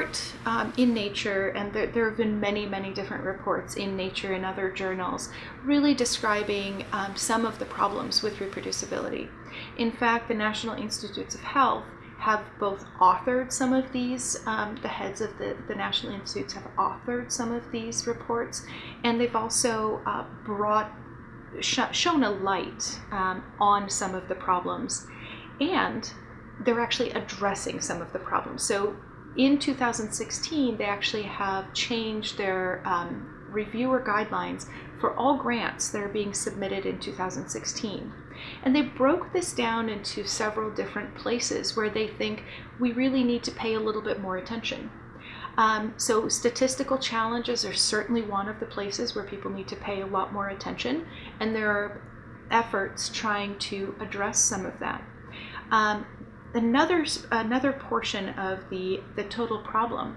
report um, in Nature, and there, there, have been many, many different reports in Nature and other journals, really describing um, some of the problems with reproducibility. In fact, the National Institutes of Health have both authored some of these, um, the heads of the, the National Institutes have authored some of these reports, and they've also uh, brought, sh shown a light um, on some of the problems. And they're actually addressing some of the problems. So in 2016, they actually have changed their um, reviewer guidelines for all grants that are being submitted in 2016. And they broke this down into several different places where they think we really need to pay a little bit more attention. Um, so statistical challenges are certainly one of the places where people need to pay a lot more attention, and there are efforts trying to address some of that. Um, another another portion of the the total problem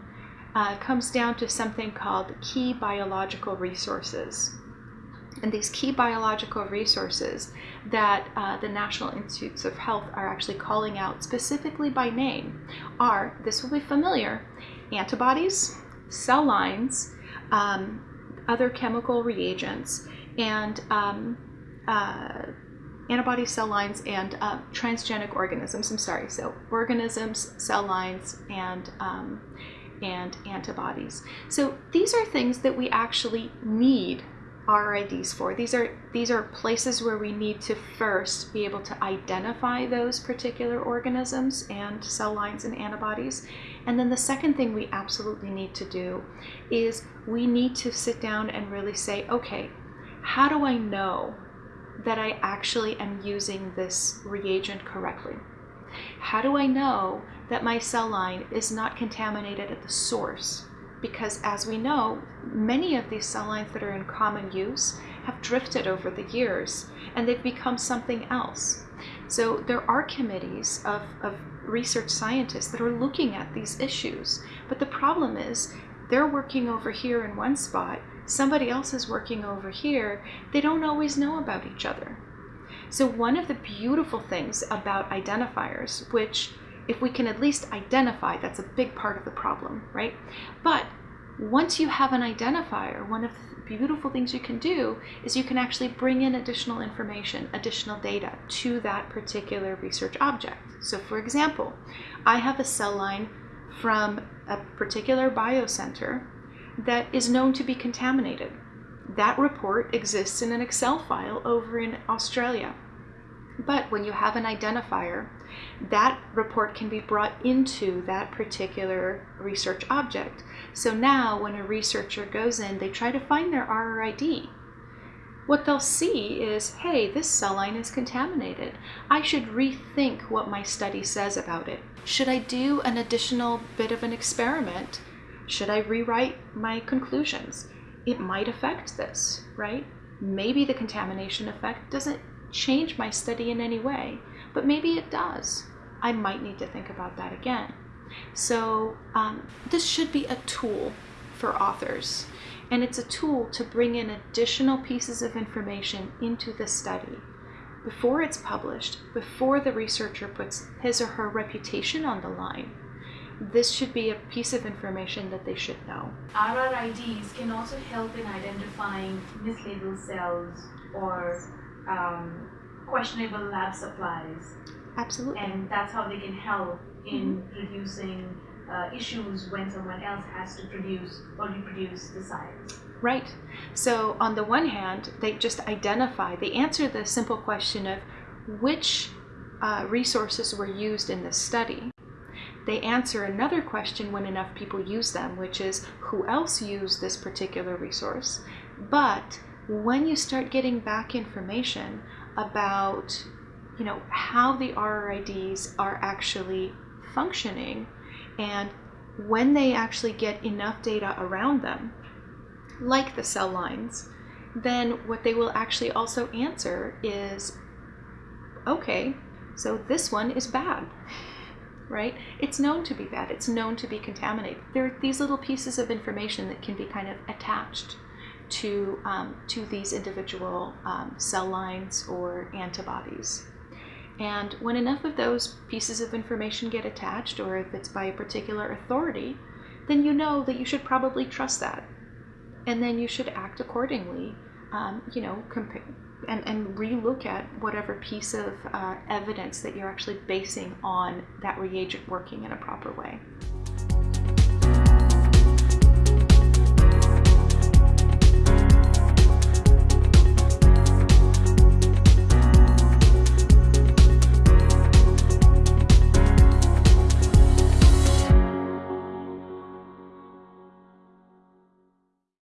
uh, comes down to something called key biological resources. And these key biological resources that uh, the National Institutes of Health are actually calling out specifically by name are, this will be familiar, antibodies, cell lines, um, other chemical reagents, and um, uh, antibody cell lines and uh, transgenic organisms. I'm sorry, so organisms, cell lines, and um, and antibodies. So these are things that we actually need RIDs for. These are these are places where we need to first be able to identify those particular organisms and cell lines and antibodies. And then the second thing we absolutely need to do is we need to sit down and really say, okay, how do I know that I actually am using this reagent correctly? How do I know that my cell line is not contaminated at the source? Because as we know, many of these cell lines that are in common use have drifted over the years and they've become something else. So there are committees of, of research scientists that are looking at these issues. But the problem is they're working over here in one spot somebody else is working over here, they don't always know about each other. So one of the beautiful things about identifiers, which if we can at least identify, that's a big part of the problem, right? But once you have an identifier, one of the beautiful things you can do is you can actually bring in additional information, additional data to that particular research object. So for example, I have a cell line from a particular biocenter that is known to be contaminated. That report exists in an Excel file over in Australia. But when you have an identifier, that report can be brought into that particular research object. So now when a researcher goes in, they try to find their RRID. What they'll see is, hey, this cell line is contaminated. I should rethink what my study says about it. Should I do an additional bit of an experiment should I rewrite my conclusions? It might affect this, right? Maybe the contamination effect doesn't change my study in any way, but maybe it does. I might need to think about that again. So um, this should be a tool for authors, and it's a tool to bring in additional pieces of information into the study before it's published, before the researcher puts his or her reputation on the line this should be a piece of information that they should know. RRIDs can also help in identifying mislabeled cells or um, questionable lab supplies. Absolutely. And that's how they can help in mm-hmm. reducing uh, issues when someone else has to produce or reproduce the science. Right. So on the one hand, they just identify, they answer the simple question of which uh, resources were used in this study they answer another question when enough people use them, which is who else used this particular resource? But when you start getting back information about you know how the RRIDs are actually functioning and when they actually get enough data around them, like the cell lines, then what they will actually also answer is, okay, so this one is bad right? It's known to be bad. It's known to be contaminated. There are these little pieces of information that can be kind of attached to, um, to these individual um, cell lines or antibodies. And when enough of those pieces of information get attached, or if it's by a particular authority, then you know that you should probably trust that. And then you should act accordingly, um, you know, compare and, and relook at whatever piece of uh, evidence that you're actually basing on that reagent working in a proper way.